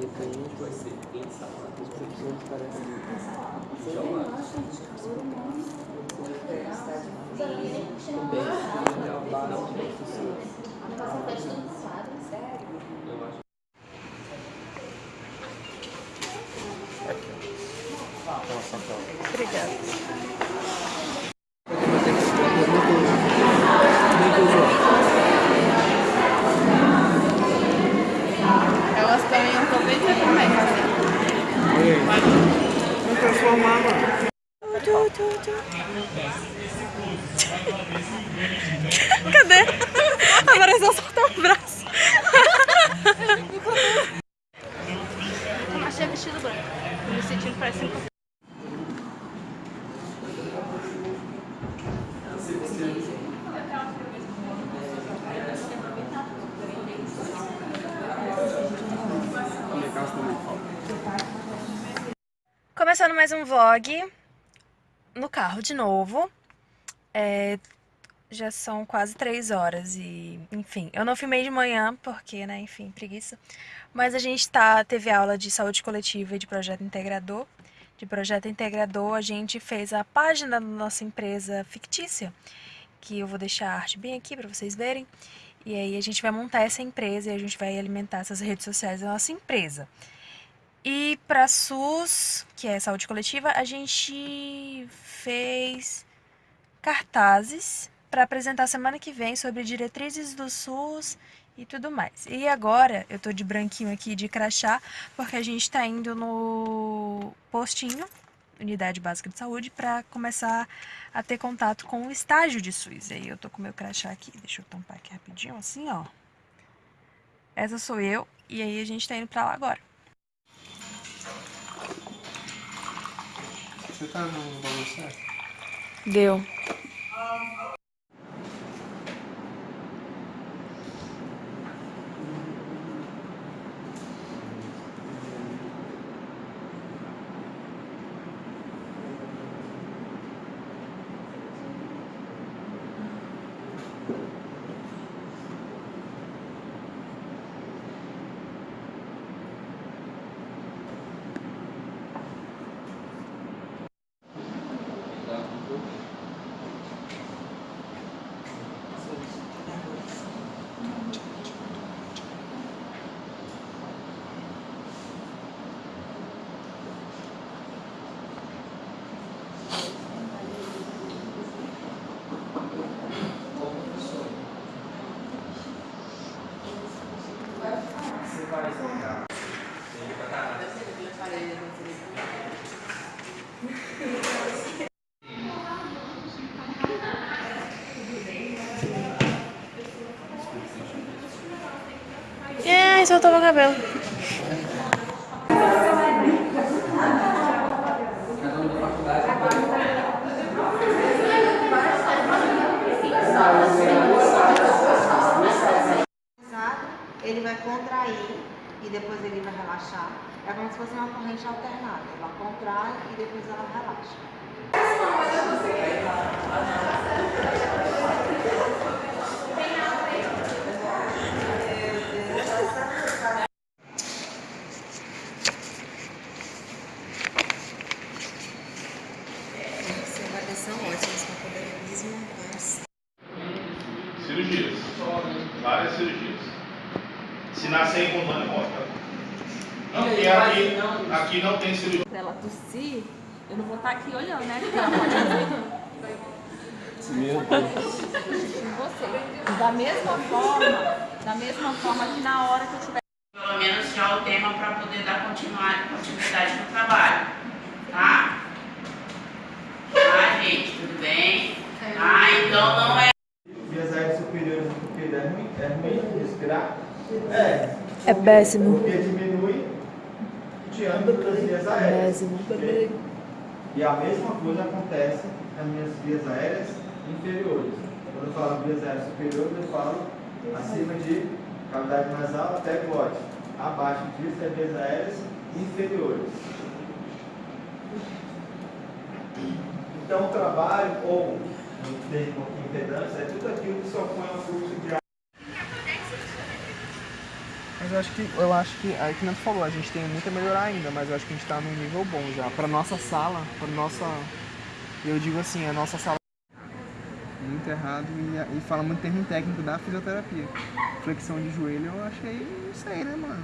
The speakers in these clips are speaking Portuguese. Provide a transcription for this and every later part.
Repreende vai ser ensalada. Os professores parecem. Obrigada. Tu, tu, tu. Cadê? Apareceu só teu braço. Achei vestido branco. Me sentindo parecendo com Começando mais um vlog no carro de novo. É, já são quase três horas e, enfim, eu não filmei de manhã porque, né, enfim, preguiça. Mas a gente tá, teve aula de saúde coletiva e de projeto integrador. De projeto integrador, a gente fez a página da nossa empresa fictícia, que eu vou deixar a arte bem aqui para vocês verem. E aí a gente vai montar essa empresa e a gente vai alimentar essas redes sociais da nossa empresa. E para SUS, que é saúde coletiva, a gente fez cartazes para apresentar semana que vem sobre diretrizes do SUS e tudo mais. E agora eu tô de branquinho aqui de crachá, porque a gente tá indo no postinho, unidade básica de saúde, para começar a ter contato com o estágio de SUS. Aí eu tô com meu crachá aqui, deixa eu tampar aqui rapidinho, assim, ó. Essa sou eu, e aí a gente tá indo pra lá agora. Você tá no bagulho? Deu. É, soltou meu cabelo. ele vai contrair e depois ele vai relaxar. É como se fosse uma corrente alternada. Ela contrai e depois ela relaxa. São ótimas para poderismo, mas Cirurgias. Várias cirurgias. Se nascer em comando, morre. Não, porque aqui, aqui não tem cirurgia. Se ela tossir, eu não vou estar aqui olhando, né? Em você. Da mesma forma, da mesma forma que na hora que eu tiver. pelo menos já o tema para poder dar continuidade no trabalho, tá? Tá, gente, tudo bem? Tá, então não é Vias aéreas superiores do pupilo é ruim? É ruim respirar? É. É péssimo. Porque diminui o diâmetro das vias aéreas. ok? E a mesma coisa acontece nas minhas vias aéreas inferiores. Quando eu falo vias aéreas superiores, eu falo acima de cavidade nasal até glote. Abaixo disso é vias aéreas inferiores. Então, o trabalho, ou no termo impedância, é tudo aquilo que se opõe ao fluxo de ar. Mas eu acho que, eu acho que, aí que não falou, a gente tem muito a melhorar ainda, mas eu acho que a gente tá num nível bom já. Pra nossa sala, pra nossa, eu digo assim, a nossa sala muito errado e, e fala muito termo técnico da fisioterapia. Flexão de joelho eu achei isso aí, né, mano?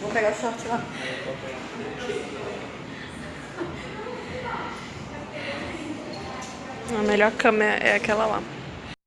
Vou pegar o short lá. A melhor câmera é aquela lá.